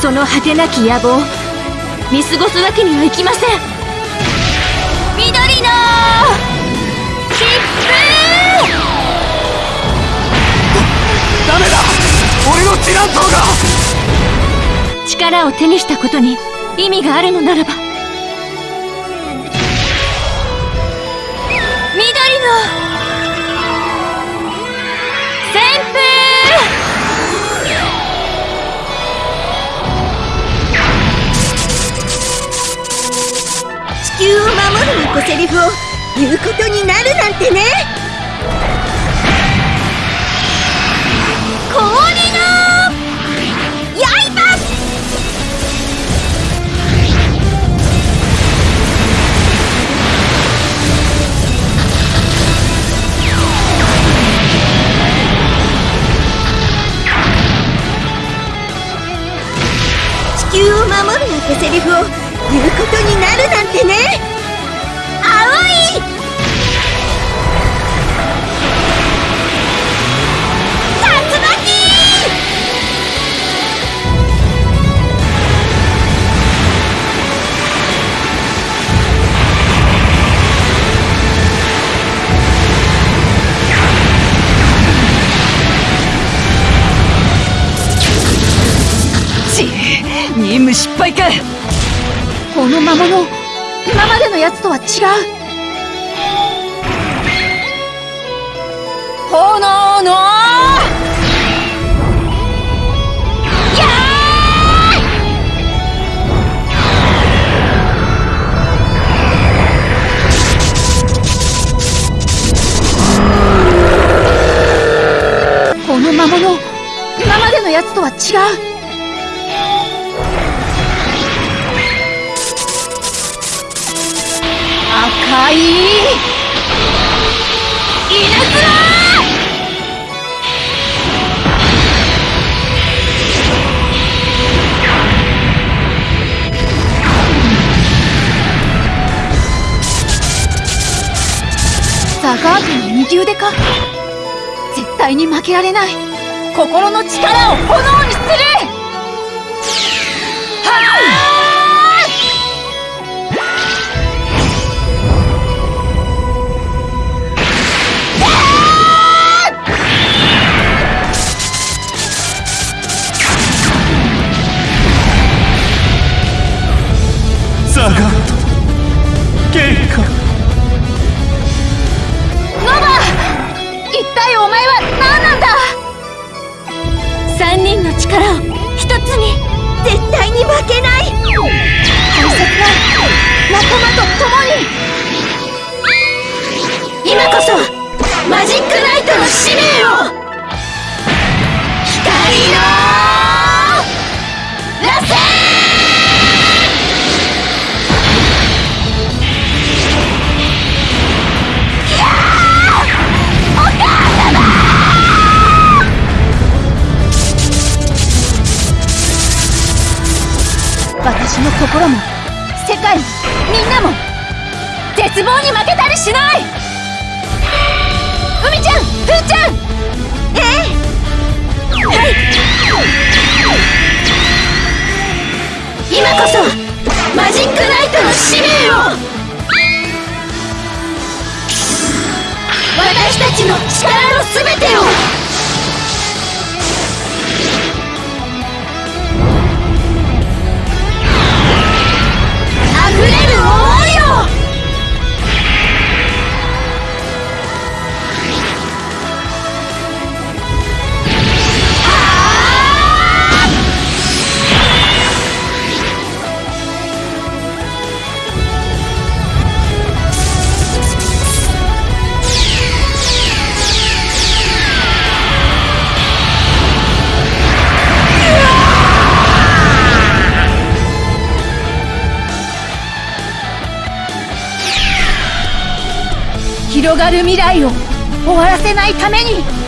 その果てなき野望見過ごすわけにはいきません。緑の切符！ダメだ！俺のティラントが！力を手にしたことに意味があるのならば。緑のセリフを言うことになるなんてね。風氷の刃。地球を守るなんてセリフを言うことになるなんてね任務失敗かこの魔物今までのやつとは違う。炎のこの魔物今までのやつとは違う赤い稲妻ザガートの右腕か。絶対に負けられない。心の力を炎にする。はザガットゲイカノバ一体お前は何なんだ？三人の力を一つに絶対に負けない。私の心も世界もみんなも絶望に負けたりしない！海ちゃんふーちゃん！え？えはい！今こそマジックナイトの使命を！私たちの力のすべてを！広がる未来を終わらせないために。